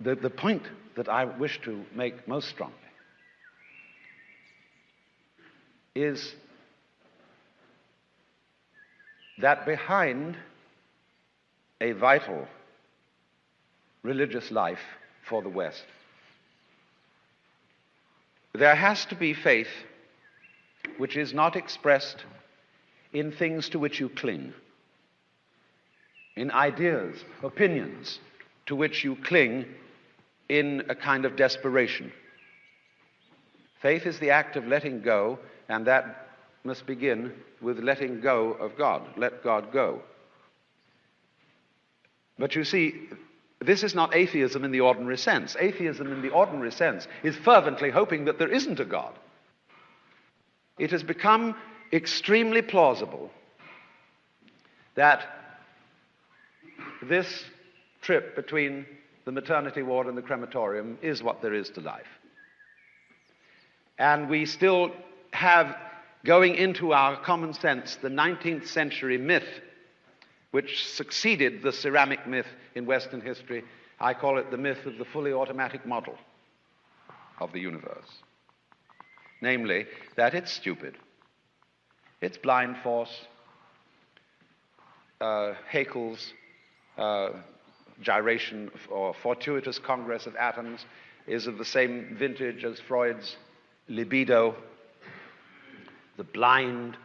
the, the point that I wish to make most strongly is that behind a vital religious life for the West, there has to be faith which is not expressed in things to which you cling, in ideas, opinions to which you cling in a kind of desperation. Faith is the act of letting go, and that must begin with letting go of God. Let God go. But you see, this is not atheism in the ordinary sense. Atheism in the ordinary sense is fervently hoping that there isn't a God. It has become extremely plausible that this trip between the maternity ward and the crematorium is what there is to life. And we still have going into our common sense the 19th century myth which succeeded the ceramic myth in Western history. I call it the myth of the fully automatic model of the universe. Namely, that it's stupid, it's blind force, uh, Haeckel's uh, gyration or fortuitous congress of atoms is of the same vintage as Freud's libido, the blind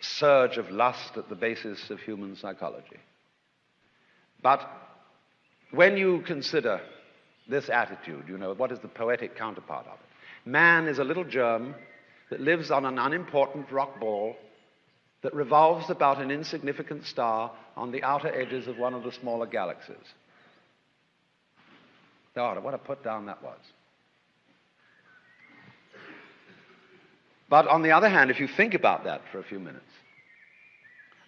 surge of lust at the basis of human psychology. But when you consider this attitude, you know, what is the poetic counterpart of it? Man is a little germ that lives on an unimportant rock ball that revolves about an insignificant star on the outer edges of one of the smaller galaxies. God, what a put down that was. But on the other hand, if you think about that for a few minutes,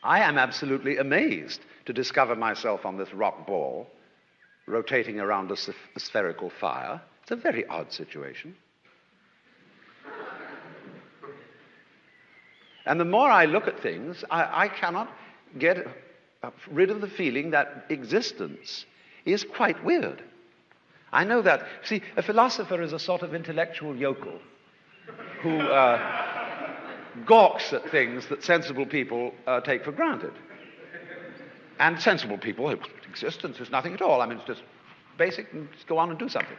I am absolutely amazed to discover myself on this rock ball rotating around a, a spherical fire. It's a very odd situation. And the more I look at things, I, I cannot get rid of the feeling that existence is quite weird. I know that. See, a philosopher is a sort of intellectual yokel who uh, gawks at things that sensible people uh, take for granted. And sensible people, existence is nothing at all. I mean, it's just basic, and just go on and do something.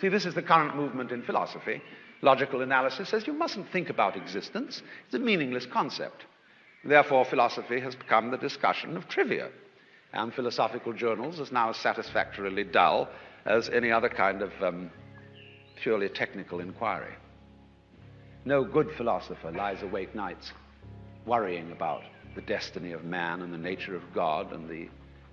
See, this is the current movement in philosophy. Logical analysis says you mustn't think about existence. It's a meaningless concept. Therefore, philosophy has become the discussion of trivia. And philosophical journals is now as satisfactorily dull as any other kind of um, purely technical inquiry. No good philosopher lies awake nights worrying about the destiny of man and the nature of God and the,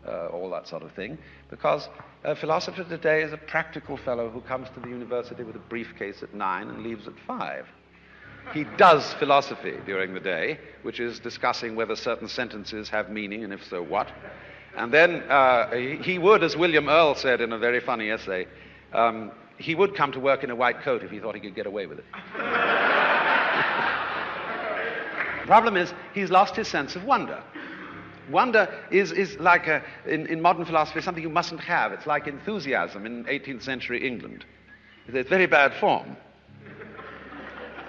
uh, all that sort of thing, because a philosopher today is a practical fellow who comes to the university with a briefcase at nine and leaves at five. He does philosophy during the day, which is discussing whether certain sentences have meaning and if so, what. And then uh, he, would, as William Earle said in a very funny essay, um, he would come to work in a white coat if he thought he could get away with it. The problem is, he's lost his sense of wonder. Wonder is, is like, a, in, in modern philosophy, something you mustn't have. It's like enthusiasm in 18th century England. It's very bad form.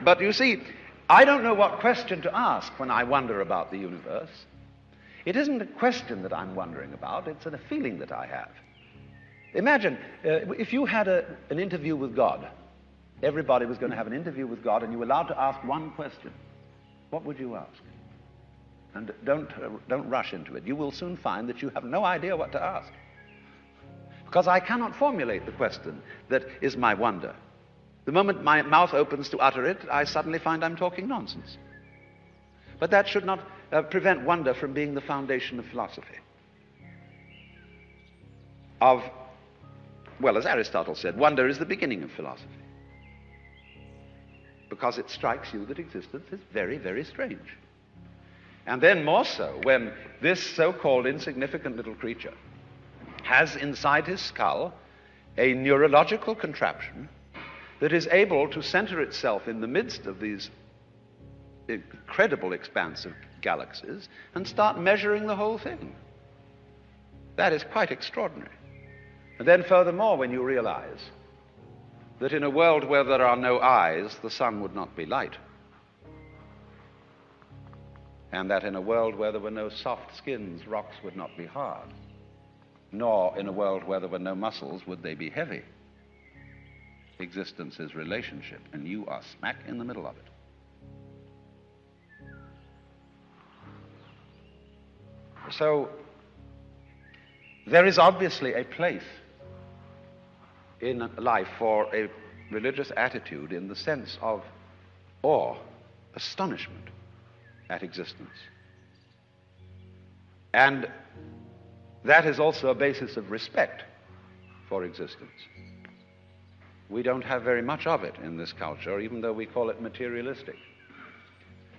But you see, I don't know what question to ask when I wonder about the universe. It isn't a question that I'm wondering about, it's a feeling that I have. Imagine uh, if you had a, an interview with God. Everybody was going to have an interview with God, and you were allowed to ask one question. What would you ask? And don't, uh, don't rush into it. You will soon find that you have no idea what to ask. Because I cannot formulate the question that is my wonder. The moment my mouth opens to utter it, I suddenly find I'm talking nonsense. But that should not uh, prevent wonder from being the foundation of philosophy. Of, well, as Aristotle said, wonder is the beginning of philosophy because it strikes you that existence is very, very strange. And then more so when this so called insignificant little creature has inside his skull a neurological contraption that is able to center itself in the midst of these incredible expanse of galaxies and start measuring the whole thing. That is quite extraordinary. And then, furthermore, when you realize that in a world where there are no eyes, the sun would not be light. And that in a world where there were no soft skins, rocks would not be hard. Nor in a world where there were no muscles would they be heavy. Existence is relationship, and you are smack in the middle of it. So, there is obviously a place in life for a religious attitude in the sense of awe, astonishment at existence. And that is also a basis of respect for existence. We don't have very much of it in this culture, even though we call it materialistic.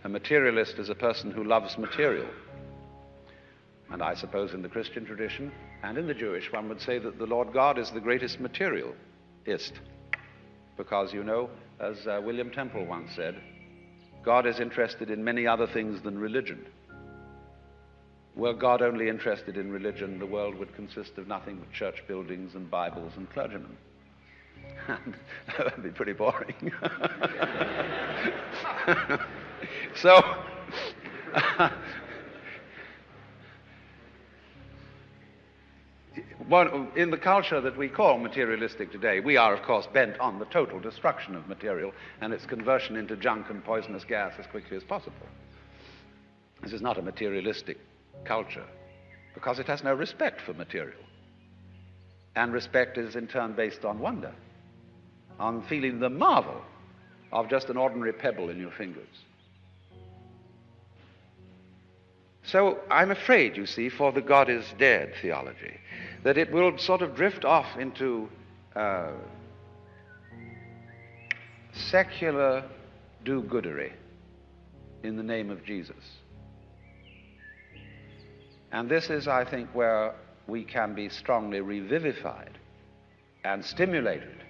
A materialist is a person who loves material. And I suppose in the Christian tradition and in the Jewish, one would say that the Lord God is the greatest materialist. Because, you know, as uh, William Temple once said, God is interested in many other things than religion. Were God only interested in religion, the world would consist of nothing but church buildings and Bibles and clergymen. that would be pretty boring. so, in the culture that we call materialistic today, we are, of course, bent on the total destruction of material and its conversion into junk and poisonous gas as quickly as possible. This is not a materialistic culture because it has no respect for material. And respect is in turn based on wonder, on feeling the marvel of just an ordinary pebble in your fingers. So I'm afraid, you see, for the God is dead theology, that it will sort of drift off into uh, secular do goodery in the name of Jesus. And this is, I think, where we can be strongly revivified and stimulated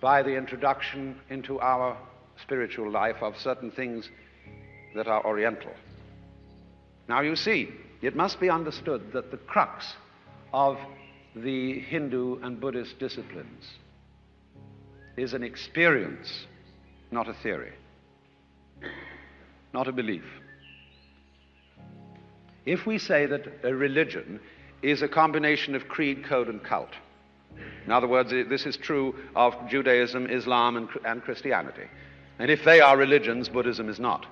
by the introduction into our spiritual life of certain things that are oriental. Now, you see, it must be understood that the crux of the Hindu and Buddhist disciplines is an experience, not a theory, not a belief. If we say that a religion is a combination of creed, code, and cult, in other words, this is true of Judaism, Islam, and, and Christianity. And if they are religions, Buddhism is not.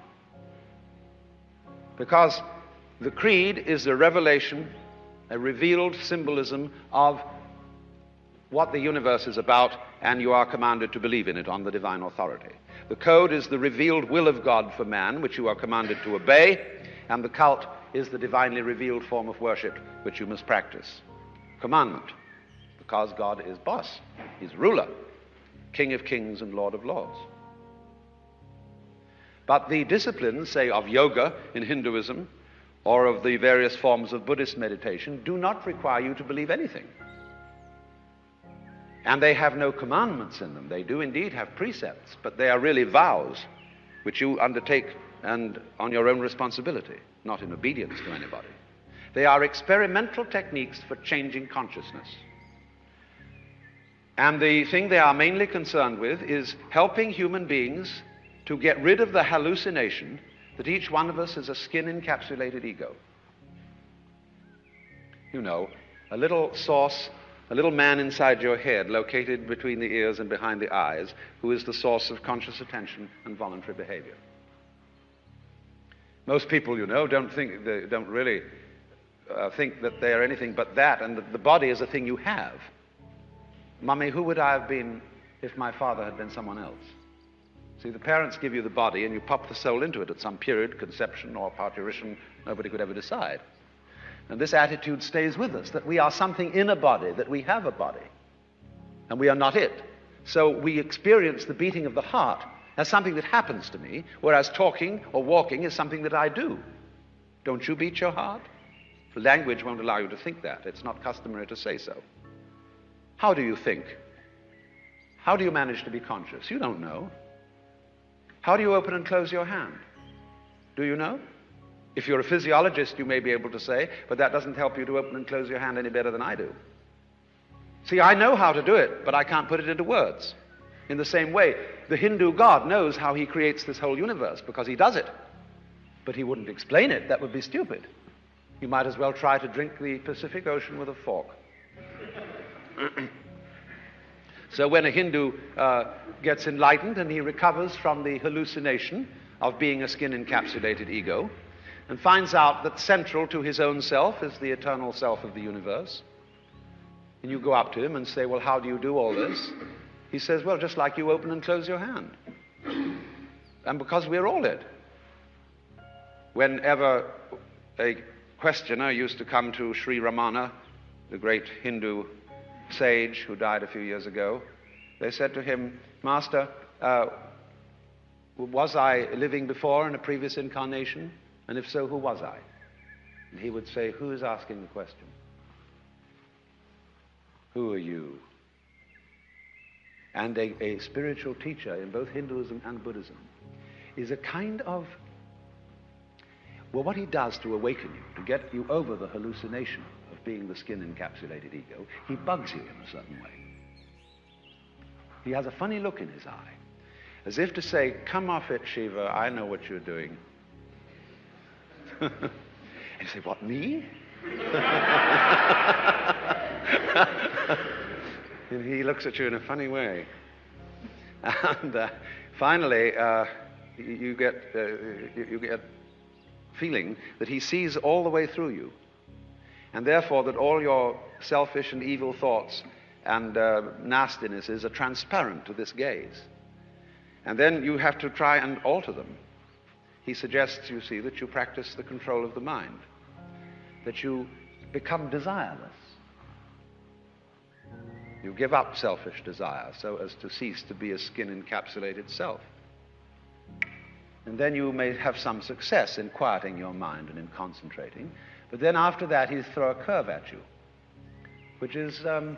Because the creed is a revelation, a revealed symbolism of what the universe is about, and you are commanded to believe in it on the divine authority. The code is the revealed will of God for man, which you are commanded to obey, and the cult is the divinely revealed form of worship which you must practice. Commandment, because God is boss, He's ruler, King of kings and Lord of lords. But the disciplines, say, of yoga in Hinduism or of the various forms of Buddhist meditation, do not require you to believe anything. And they have no commandments in them. They do indeed have precepts, but they are really vows which you undertake and on your own responsibility, not in obedience to anybody. They are experimental techniques for changing consciousness. And the thing they are mainly concerned with is helping human beings to get rid of the hallucination that each one of us is a skin encapsulated ego. You know, a little source, a little man inside your head, located between the ears and behind the eyes, who is the source of conscious attention and voluntary behavior. Most people, you know, don't think, they don't really uh, think that they are anything but that, and that the body is a thing you have. Mummy, who would I have been if my father had been someone else? See, the parents give you the body and you pop the soul into it at some period, conception or parturition, nobody could ever decide. And this attitude stays with us that we are something in a body, that we have a body, and we are not it. So we experience the beating of the heart as something that happens to me, whereas talking or walking is something that I do. Don't you beat your heart? Language won't allow you to think that. It's not customary to say so. How do you think? How do you manage to be conscious? You don't know. How do you open and close your hand? Do you know? If you're a physiologist, you may be able to say, but that doesn't help you to open and close your hand any better than I do. See, I know how to do it, but I can't put it into words. In the same way, the Hindu God knows how he creates this whole universe because he does it. But he wouldn't explain it, that would be stupid. You might as well try to drink the Pacific Ocean with a fork. so when a Hindu uh, gets enlightened and he recovers from the hallucination of being a skin encapsulated ego and finds out that central to his own self is the eternal self of the universe, and you go up to him and say, Well, how do you do all this? He says, Well, just like you open and close your hand. And because we're all it. Whenever a questioner used to come to Sri Ramana, the great Hindu sage who died a few years ago, they said to him, Master, uh, was I living before in a previous incarnation? And if so, who was I? And he would say, Who is asking the question? Who are you? And a, a spiritual teacher in both Hinduism and Buddhism is a kind of well, what he does to awaken you, to get you over the hallucination being the skin encapsulated ego, he bugs you in a certain way. He has a funny look in his eye, as if to say, Come off it, Shiva, I know what you're doing. and you say, What, me? and he looks at you in a funny way. And uh, finally, uh, you, get, uh, you get feeling that he sees all the way through you. And therefore, that all your selfish and evil thoughts and uh, nastinesses are transparent to this gaze. And then you have to try and alter them. He suggests, you see, that you practice the control of the mind, that you become desireless. You give up selfish desire so as to cease to be a skin encapsulated self. And then you may have some success in quieting your mind and in concentrating. But then after that, he'll throw a curve at you, which is, um,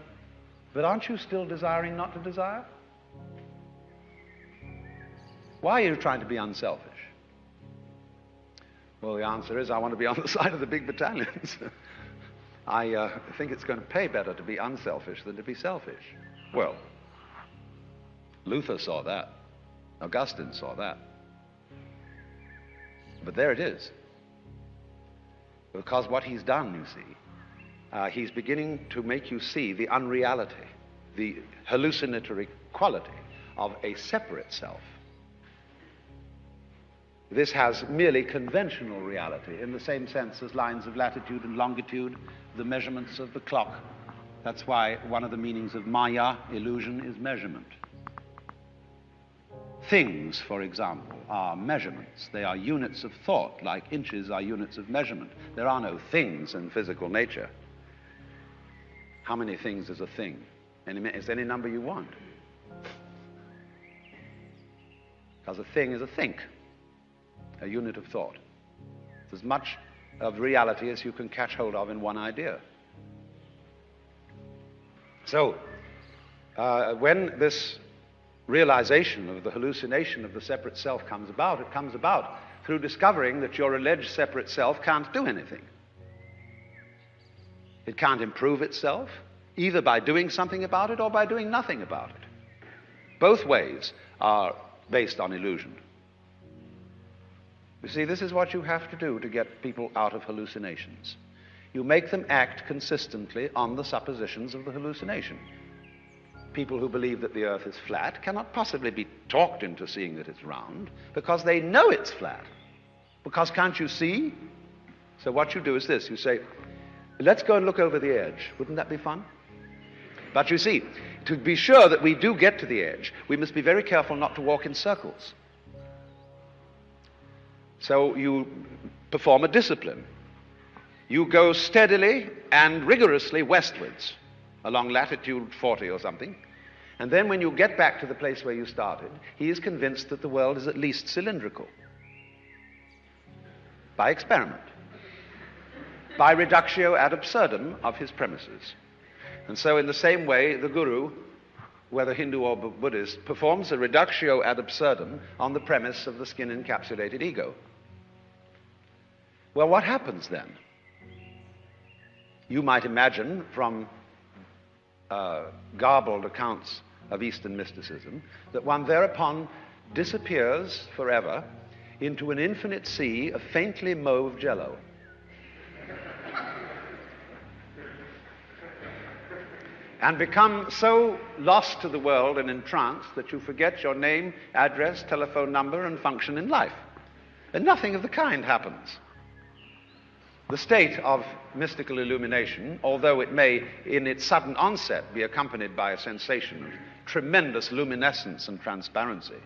but aren't you still desiring not to desire? Why are you trying to be unselfish? Well, the answer is I want to be on the side of the big battalions. I uh, think it's going to pay better to be unselfish than to be selfish. Well, Luther saw that. Augustine saw that. But there it is. Because what he's done, you see, uh, he's beginning to make you see the unreality, the hallucinatory quality of a separate self. This has merely conventional reality in the same sense as lines of latitude and longitude, the measurements of the clock. That's why one of the meanings of Maya, illusion, is measurement. Things, for example, are measurements. They are units of thought, like inches are units of measurement. There are no things in physical nature. How many things is a thing? Any, it's any number you want. Because a thing is a think, a unit of thought. It's as much of reality as you can catch hold of in one idea. So, uh, when this realization of the hallucination of the separate self comes about, it comes about through discovering that your alleged separate self can't do anything. It can't improve itself, either by doing something about it or by doing nothing about it. Both ways are based on illusion. You see, this is what you have to do to get people out of hallucinations. You make them act consistently on the suppositions of the hallucination people who believe that the earth is flat cannot possibly be talked into seeing that it's round because they know it's flat. Because can't you see? So what you do is this you say, let's go and look over the edge. Wouldn't that be fun? But you see, to be sure that we do get to the edge, we must be very careful not to walk in circles. So you perform a discipline. You go steadily and rigorously westwards along latitude 40 or something. And then when you get back to the place where you started, he is convinced that the world is at least cylindrical. By experiment. By reductio ad absurdum of his premises. And so, in the same way, the guru, whether Hindu or Buddhist, performs a reductio ad absurdum on the premise of the skin encapsulated ego. Well, what happens then? You might imagine from uh, garbled accounts of Eastern mysticism, that one thereupon disappears forever into an infinite sea of faintly mauve jello. and become so lost to the world and entranced that you forget your name, address, telephone number, and function in life. And nothing of the kind happens. The state of mystical illumination, although it may, in its sudden onset, be accompanied by a sensation of tremendous luminescence and transparency,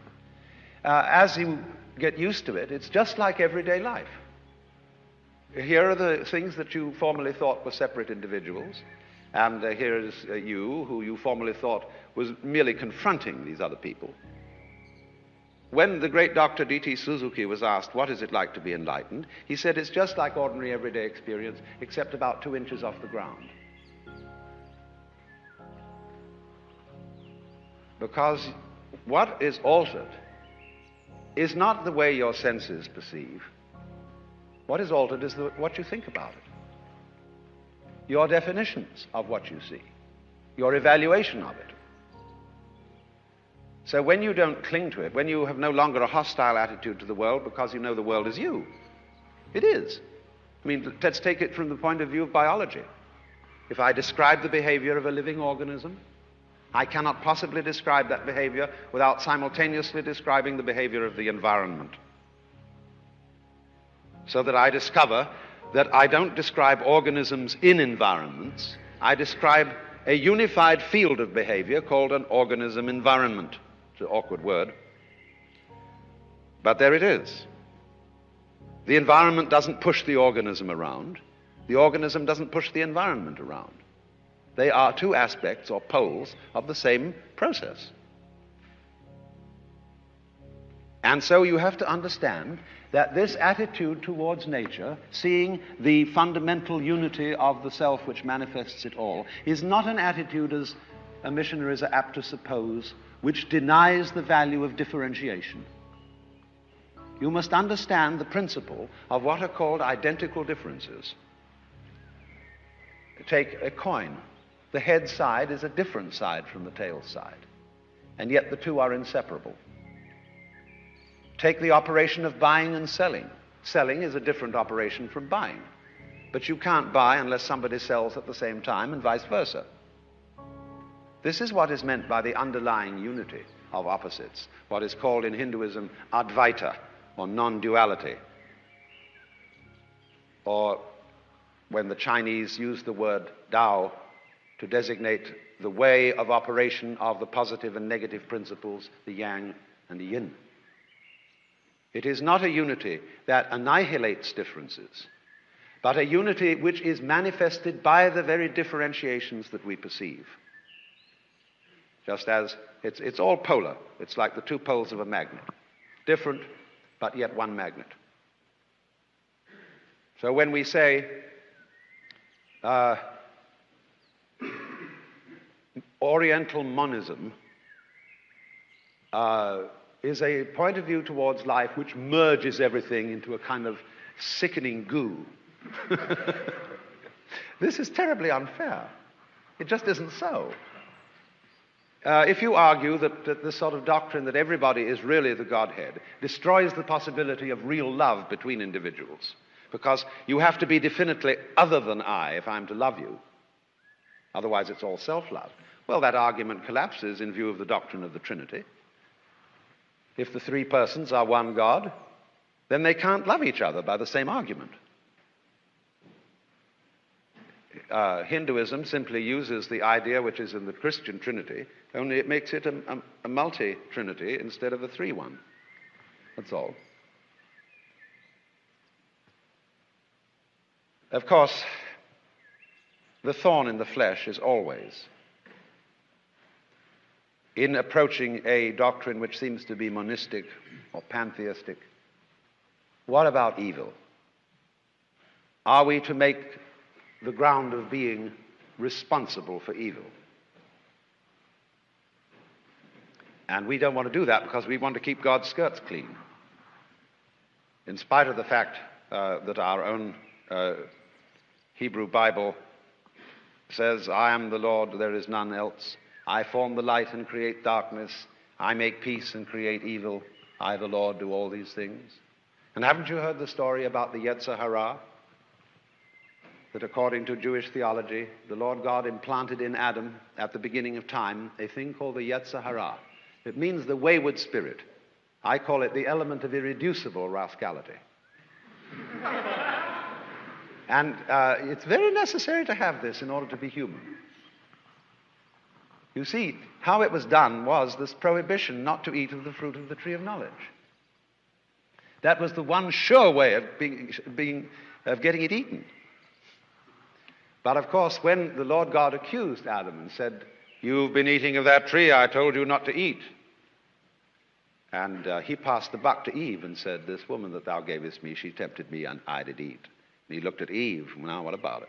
uh, as you get used to it, it's just like everyday life. Here are the things that you formerly thought were separate individuals. And uh, here is uh, you, who you formerly thought was merely confronting these other people. When the great Dr. D.T. Suzuki was asked, What is it like to be enlightened? he said, It's just like ordinary everyday experience, except about two inches off the ground. Because what is altered is not the way your senses perceive. What is altered is the, what you think about it your definitions of what you see, your evaluation of it. So when you don't cling to it, when you have no longer a hostile attitude to the world because you know the world is you, it is. I mean, let's take it from the point of view of biology. If I describe the behavior of a living organism, I cannot possibly describe that behavior without simultaneously describing the behavior of the environment. So that I discover that I don't describe organisms in environments, I describe a unified field of behavior called an organism environment. An awkward word. But there it is. The environment doesn't push the organism around. The organism doesn't push the environment around. They are two aspects or poles of the same process. And so you have to understand that this attitude towards nature, seeing the fundamental unity of the self which manifests it all, is not an attitude, as a missionaries are apt to suppose, which denies the value of differentiation. You must understand the principle of what are called identical differences. Take a coin. The head side is a different side from the tail side, and yet the two are inseparable. Take the operation of buying and selling. Selling is a different operation from buying. But you can't buy unless somebody sells at the same time, and vice versa. This is what is meant by the underlying unity of opposites, what is called in Hinduism Advaita, or non duality. Or when the Chinese use the word Tao to designate the way of operation of the positive and negative principles, the yang and the yin. It is not a unity that annihilates differences, but a unity which is manifested by the very differentiations that we perceive. Just as it's, it's all polar, it's like the two poles of a magnet. Different, but yet one magnet. So when we say, uh, Oriental monism, uh, is a point of view towards life which merges everything into a kind of sickening goo. this is terribly unfair. It just isn't so. Uh, if you argue that, that this sort of doctrine that everybody is really the Godhead destroys the possibility of real love between individuals, because you have to be definitely other than I if I'm to love you, otherwise it's all self love, well, that argument collapses in view of the doctrine of the Trinity. If the three persons are one God, then they can't love each other by the same argument. Uh, Hinduism simply uses the idea which is in the Christian Trinity, only it makes it a, a, a multi Trinity instead of a three one. That's all. Of course, the thorn in the flesh is always in approaching a doctrine which seems to be monistic or pantheistic, what about evil? Are we to make the ground of being responsible for evil? And we don't want to do that because we want to keep God's skirts clean. In spite of the fact uh, that our own uh, Hebrew Bible says, I am the Lord, there is none else. I form the light and create darkness. I make peace and create evil. I, the Lord, do all these things. And haven't you heard the story about the Yetzer Hara? That according to Jewish theology, the Lord God implanted in Adam at the beginning of time a thing called the Yetzer Hara. It means the wayward spirit. I call it the element of irreducible rascality. and uh, it's very necessary to have this in order to be human. You see, how it was done was this prohibition not to eat of the fruit of the tree of knowledge. That was the one sure way of, being, being, of getting it eaten. But of course, when the Lord God accused Adam and said, You've been eating of that tree I told you not to eat. And uh, he passed the buck to Eve and said, This woman that thou gavest me, she tempted me, and I did eat. And he looked at Eve. Now, what about it?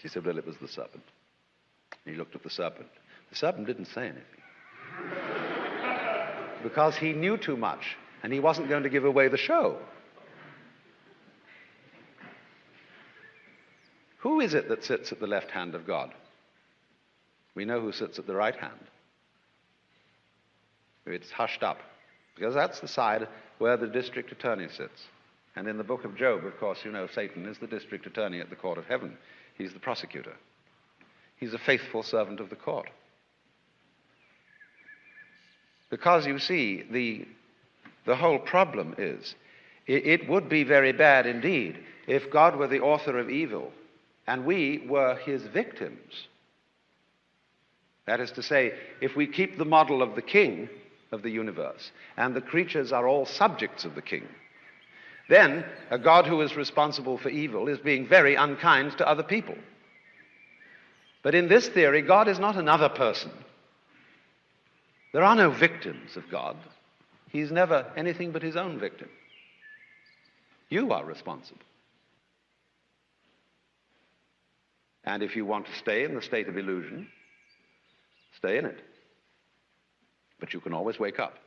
She said, Well, it was the serpent. And he looked at the serpent. The serpent didn't say anything. because he knew too much and he wasn't going to give away the show. Who is it that sits at the left hand of God? We know who sits at the right hand. It's hushed up, because that's the side where the district attorney sits. And in the book of Job, of course, you know Satan is the district attorney at the court of heaven. He's the prosecutor. He's a faithful servant of the court. Because you see, the, the whole problem is it, it would be very bad indeed if God were the author of evil and we were his victims. That is to say, if we keep the model of the king of the universe and the creatures are all subjects of the king, then a God who is responsible for evil is being very unkind to other people. But in this theory, God is not another person. There are no victims of God. He's never anything but his own victim. You are responsible. And if you want to stay in the state of illusion, stay in it. But you can always wake up.